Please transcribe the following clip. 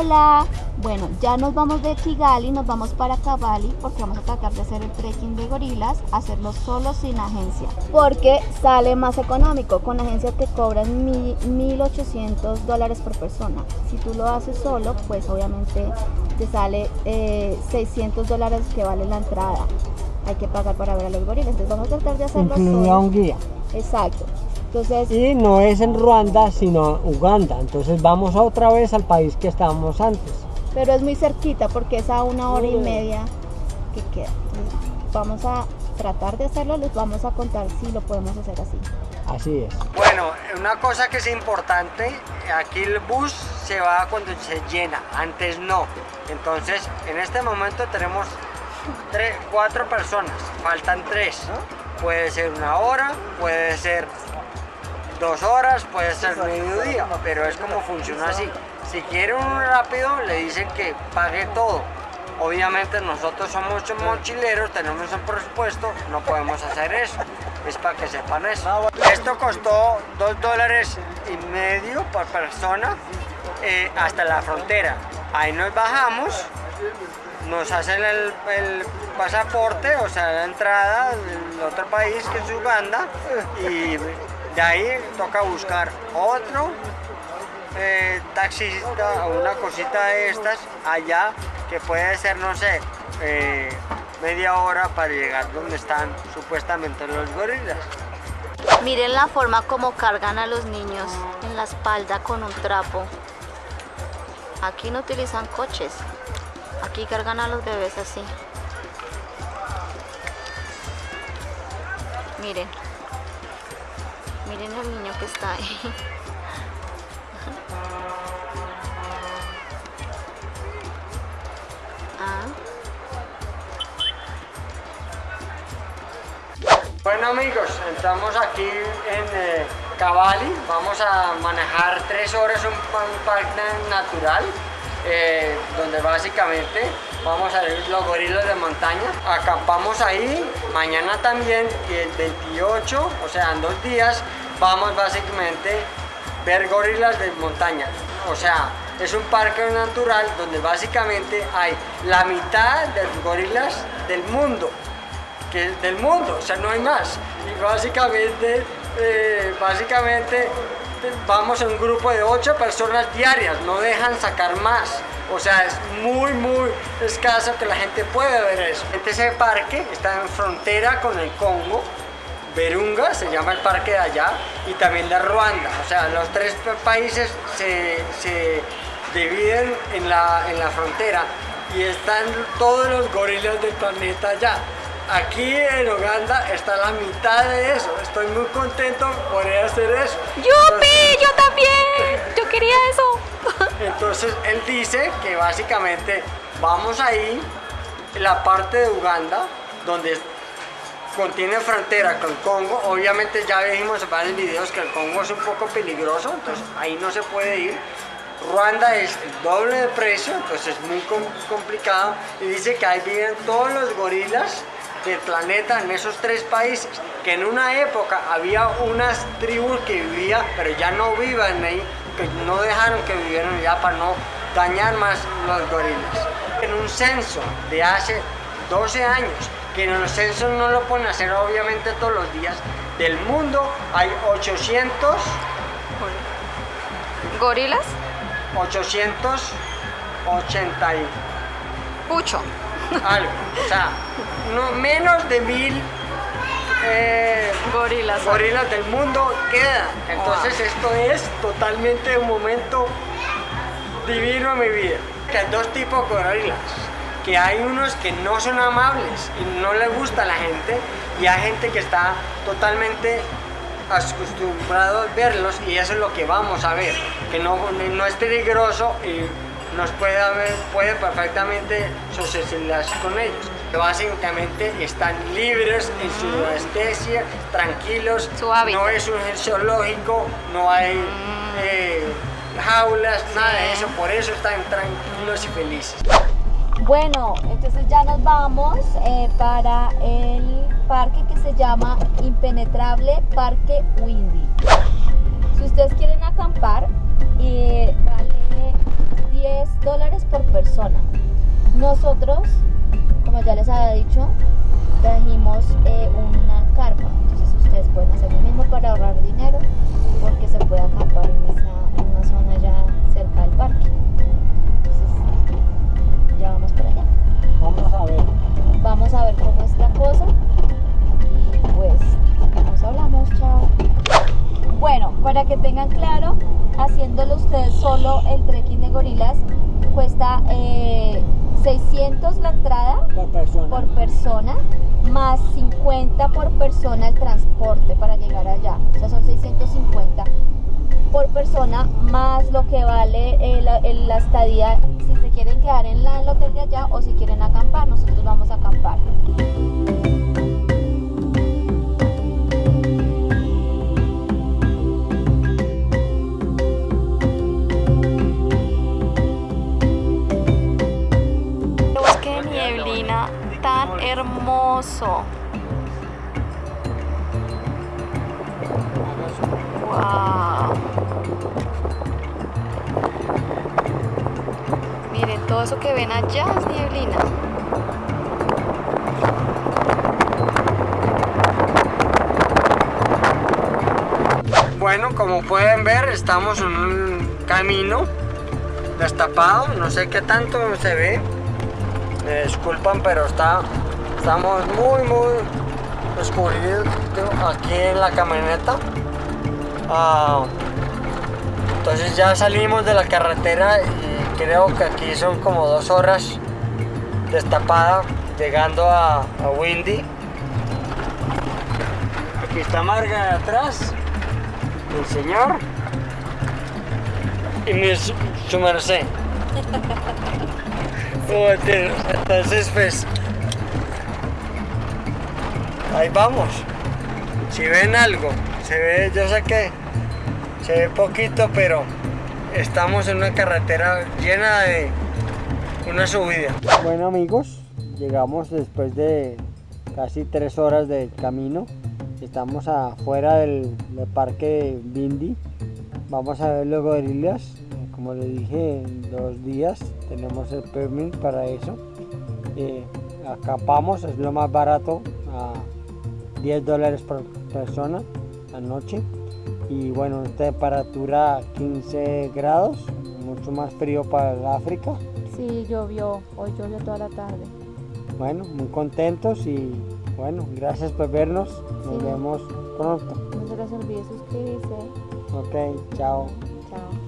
Hola, bueno, ya nos vamos de Kigali, nos vamos para Cavalli porque vamos a tratar de hacer el trekking de gorilas, hacerlo solo sin agencia, porque sale más económico. Con agencia te cobran 1.800 dólares por persona. Si tú lo haces solo, pues obviamente te sale 600 eh, dólares que vale la entrada. Hay que pagar para ver a los gorilas, entonces vamos a tratar de hacerlo solo. un guía. Exacto. Entonces, y no es en Ruanda, sino Uganda. Entonces vamos otra vez al país que estábamos antes. Pero es muy cerquita porque es a una hora y media que queda. Vamos a tratar de hacerlo, les vamos a contar si lo podemos hacer así. Así es. Bueno, una cosa que es importante, aquí el bus se va cuando se llena, antes no. Entonces, en este momento tenemos tres, cuatro personas, faltan tres. Puede ser una hora, puede ser dos horas, puede ser mediodía, pero es como funciona así. Si quiere un rápido, le dicen que pague todo. Obviamente nosotros somos mochileros, tenemos un presupuesto, no podemos hacer eso. Es para que sepan eso. Esto costó dos dólares y medio por persona eh, hasta la frontera. Ahí nos bajamos, nos hacen el, el, pasaporte, o sea, la entrada del otro país que es Uganda y de ahí toca buscar otro eh, taxista o una cosita de estas allá que puede ser, no sé, eh, media hora para llegar donde están supuestamente los gorilas. Miren la forma como cargan a los niños en la espalda con un trapo. Aquí no utilizan coches, aquí cargan a los bebés así. Miren. Miren el niño que está ahí. Ah. Bueno amigos, estamos aquí en eh, Cavalli, vamos a manejar tres horas un, un parque natural eh, donde básicamente vamos a ver los gorilas de montaña. Acampamos ahí, mañana también y el 28, o sea en dos días, vamos básicamente ver gorilas de montaña. O sea, es un parque natural donde básicamente hay la mitad de los gorilas del mundo. Que del mundo, o sea, no hay más. Y básicamente, eh, básicamente vamos en un grupo de 8 personas diarias, no dejan sacar más. O sea, es muy, muy escaso que la gente pueda ver eso. Ese parque está en frontera con el Congo, Berunga se llama el parque de allá, y también de Ruanda. O sea, los tres países se, se dividen en la, en la frontera y están todos los gorilas del planeta allá. Aquí en Uganda está la mitad de eso. Estoy muy contento por hacer eso. ¡Yupi! ¡Yo también! ¡Yo quería eso! Entonces él dice que básicamente vamos ahí, la parte de Uganda, donde contiene frontera con Congo. Obviamente ya vimos en varios videos que el Congo es un poco peligroso, entonces ahí no se puede ir. Ruanda es el doble de precio, entonces es muy complicado. Y dice que ahí viven todos los gorilas del planeta en esos tres países, que en una época había unas tribus que vivían, pero ya no viven ahí, que no dejaron que vivieran ya para no dañar más los gorilas. En un censo de hace 12 años, que en los censos no lo pueden hacer obviamente todos los días, del mundo hay 800... ¿Gorilas? 880 y... Pucho algo. O sea, no, menos de mil eh, gorilas, gorilas del mundo quedan. Entonces esto es totalmente un momento divino en mi vida. Que hay dos tipos de gorilas. Que hay unos que no son amables y no les gusta a la gente y hay gente que está totalmente acostumbrado a verlos y eso es lo que vamos a ver, que no, no es peligroso y nos puede, haber, puede perfectamente socializar con ellos. Básicamente están libres en su anestesia, tranquilos, no es un zoológico, no hay mm. eh, jaulas, nada de eso, por eso están tranquilos y felices. Bueno, entonces ya nos vamos eh, para el parque que se llama Impenetrable Parque Windy. Si ustedes quieren acampar, eh, vale 10 dólares por persona. Nosotros, como ya les había dicho, trajimos eh, 50 por persona el transporte para llegar allá. O sea, son 650 por persona más lo que vale el- el- la estadía si se quieren quedar en la- el hotel de allá o si quieren acampar. Nosotros vamos a acampar. Eso que ven allá es. Bueno, como pueden ver, estamos en un camino destapado. No sé qué tanto se ve. Me disculpan, pero está, estamos muy, muy oscurridos aquí en la camioneta. Ah, entonces ya salimos de la carretera y creo que aquí son como dos horas destapada llegando a, a Windy. Aquí está Marga de atrás, el señor y mi su, su merced. Joder, Entonces pues ahí vamos. Si ven algo, se ve, yo sé que se ve poquito, pero estamos en una carretera llena de una subida. Bueno amigos, llegamos después de casi tres horas de camino. Estamos afuera del, parque Bindi. Vamos a ver los gorilas. Como les dije, en dos días tenemos el permit para eso. Eh, acampamos, es lo más barato, a 10 dólares por persona la noche. Y bueno, temperatura 15 grados, mucho más frío para el África. Sí, llovió. Hoy llovió toda la tarde. Bueno, muy contentos y bueno, gracias por vernos. Nos Sí. vemos pronto. No se les olvide suscribirse. Ok, chao. Chao.